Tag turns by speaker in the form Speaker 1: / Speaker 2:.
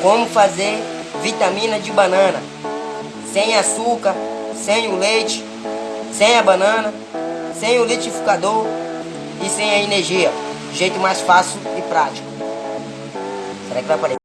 Speaker 1: como fazer vitamina de banana, sem açúcar, sem o leite, sem a banana, sem o litificador e sem a energia. Jeito mais fácil e prático. Será que vai aparecer?